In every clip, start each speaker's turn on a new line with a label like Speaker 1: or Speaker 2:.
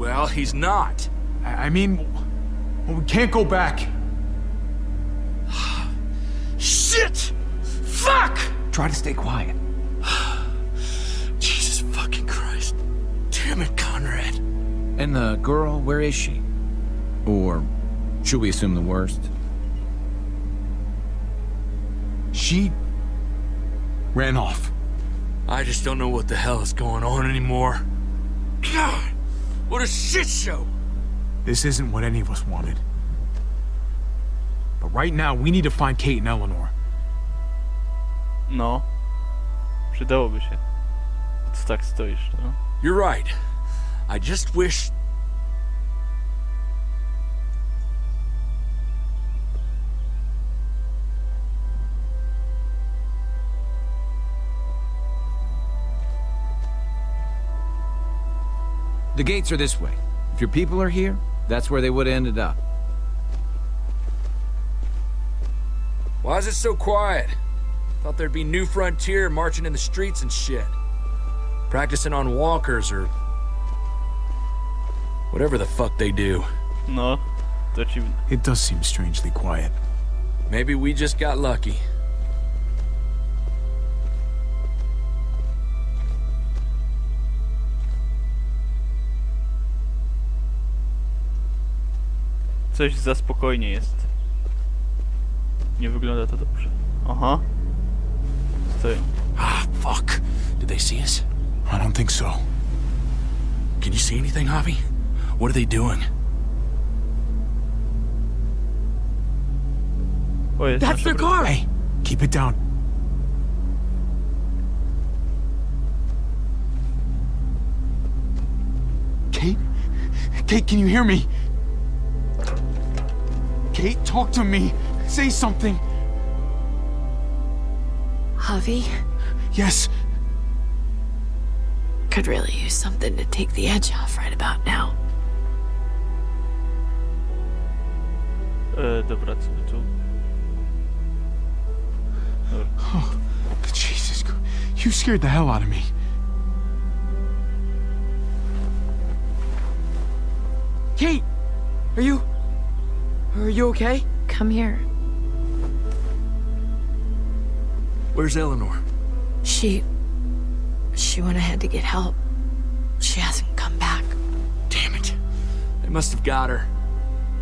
Speaker 1: Well,
Speaker 2: he's not.
Speaker 1: I, I mean, well, we can't go back.
Speaker 2: Shit! Fuck!
Speaker 1: Try to stay quiet.
Speaker 2: Jesus fucking Christ. Damn it, Conrad.
Speaker 3: And the girl, where is she? Or should we assume the worst?
Speaker 1: She ran off.
Speaker 2: I just don't know what the hell is going on anymore. God! What a shit show!
Speaker 1: This isn't what any of us wanted. But right now, we need to find Kate and Eleanor.
Speaker 4: No. Przydałoby się. Co tak stoisz, no?
Speaker 2: You're right. I just wish.
Speaker 3: The gates are this way. If your people are here, that's where they would have ended up.
Speaker 2: Why is it so quiet? Thought there'd be New Frontier marching in the streets and shit. Practicing on walkers or. whatever the fuck they do.
Speaker 4: No. To dziwne.
Speaker 1: It does seem strangely quiet.
Speaker 2: Maybe we just got lucky.
Speaker 4: Coś za spokojnie jest. Nie wygląda to dobrze. Aha. Stoją.
Speaker 2: Ah, fuck. Did they see us?
Speaker 1: I don't think so.
Speaker 2: Can you see anything, Javi? What are they doing?
Speaker 4: O, jest
Speaker 5: That's their car!
Speaker 1: Hey, keep it down. Kate? Kate, can you hear me? Kate, talk to me. Say something.
Speaker 5: Javi
Speaker 1: Yes,
Speaker 5: could really use something to take the edge off right about now.
Speaker 4: E, dobra, co by tu?
Speaker 1: Jesus, you scared the hell out of me.
Speaker 5: Kate! Are you... Are you okay? Come here.
Speaker 2: Where's Eleanor?
Speaker 5: She... She went ahead to get help. She hasn't come back.
Speaker 2: Damn it. They must have got her.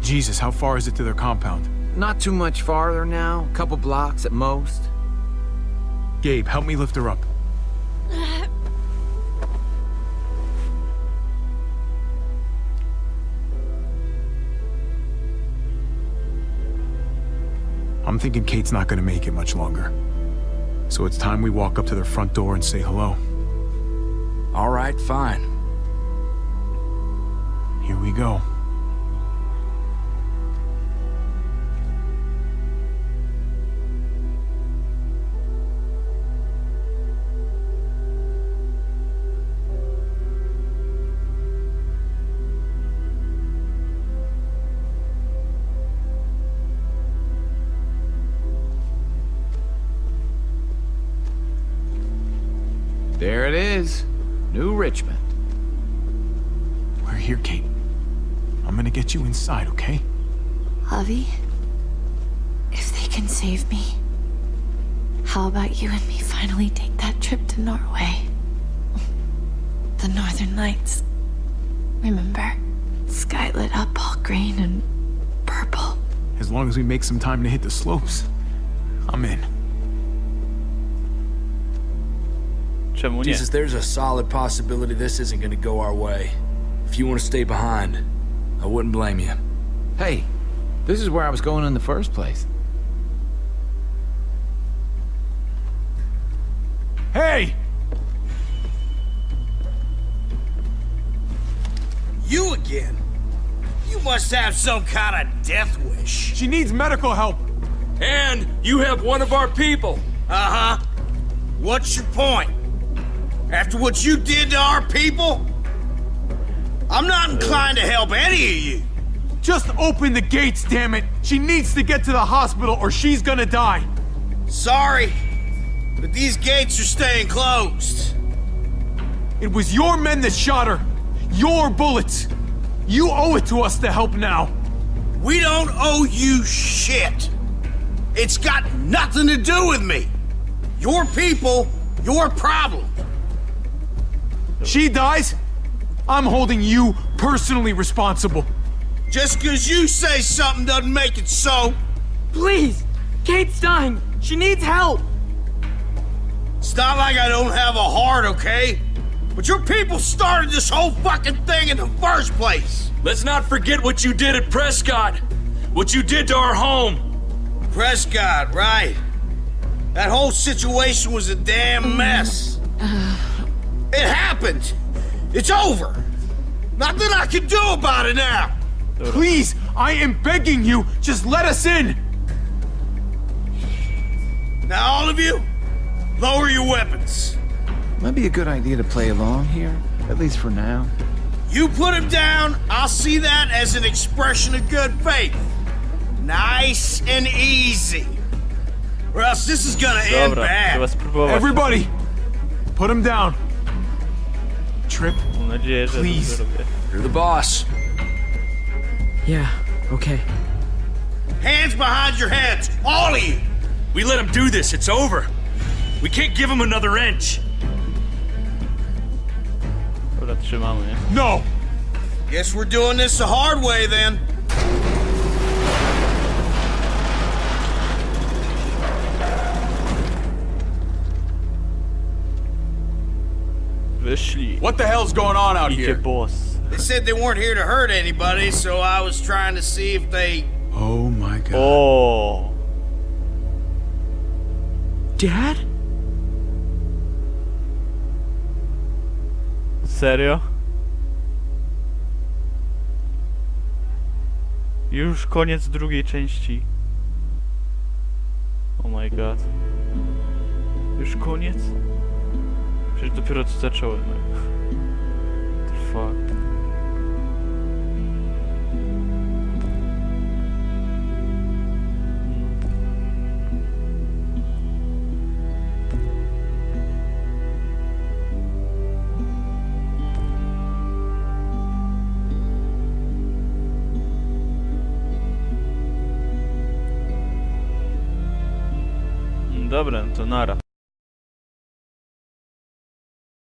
Speaker 1: Jesus, how far is it to their compound?
Speaker 3: Not too much farther now, a couple blocks at most.
Speaker 1: Gabe, help me lift her up. I'm thinking Kate's not gonna make it much longer. So it's time we walk up to their front door and say hello.
Speaker 2: All right, fine.
Speaker 1: Here we go.
Speaker 3: There it is. New Richmond.
Speaker 1: We're here, Kate. I'm gonna get you inside, okay?
Speaker 5: Javi, if they can save me, how about you and me finally take that trip to Norway? The Northern Lights. Remember? Sky lit up all green and purple.
Speaker 1: As long as we make some time to hit the slopes, I'm in.
Speaker 4: Czemu nie?
Speaker 2: Jesus, there's a solid possibility this isn't gonna go our way. If you want to stay behind, I wouldn't blame you.
Speaker 3: Hey, this is where I was going in the first place.
Speaker 1: Hey!
Speaker 2: You again?
Speaker 6: You must have some kind of death wish.
Speaker 1: She needs medical help.
Speaker 2: And you have one of our people.
Speaker 6: Uh huh. What's your point? After what you did to our people? I'm not inclined to help any of you.
Speaker 1: Just open the gates, damn it. She needs to get to the hospital or she's gonna die.
Speaker 6: Sorry, but these gates are staying closed.
Speaker 1: It was your men that shot her. Your bullets. You owe it to us to help now.
Speaker 6: We don't owe you shit. It's got nothing to do with me. Your people, your problem.
Speaker 1: She dies. I'm holding you personally responsible.
Speaker 6: Just because you say something doesn't make it so.
Speaker 7: Please! Kate's dying! She needs help!
Speaker 6: It's not like I don't have a heart, okay? But your people started this whole fucking thing in the first place.
Speaker 2: Let's not forget what you did at Prescott. What you did to our home.
Speaker 6: Prescott, right? That whole situation was a damn mess. Uh, It happened. It's over. Nothing I can do about it now.
Speaker 1: Please, I am begging you, just let us in.
Speaker 6: Now, all of you, lower your weapons.
Speaker 3: Might be a good idea to play along here, at least for now.
Speaker 6: You put him down, I'll see that as an expression of good faith. Nice and easy. Or else this is gonna end
Speaker 4: Dobra, trzeba
Speaker 6: bad.
Speaker 1: Everybody, put him down. Tripp,
Speaker 4: Mam nadzieję, że dobrze
Speaker 1: please.
Speaker 2: You're the boss.
Speaker 7: Yeah, okay.
Speaker 6: Hands behind your heads, all of you.
Speaker 2: We let him do this. It's over. We can't give him another inch.
Speaker 4: Dobra, trzymamy, nie?
Speaker 1: No.
Speaker 6: Guess we're doing this the hard way then.
Speaker 4: Wyszli.
Speaker 1: What the hell's going on out
Speaker 4: Idzie boss.
Speaker 6: They said they weren't here to hurt anybody, so I was trying to see if they.
Speaker 1: Oh my god.
Speaker 4: O,
Speaker 7: Dad?
Speaker 4: Serio? Już koniec drugiej części. Oh my god. Już koniec? Przecież dopiero co zacząłem. Fuck. Dobra, to nara.